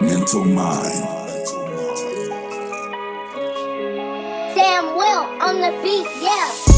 Mental Mind. Sam Will on the beat, yeah.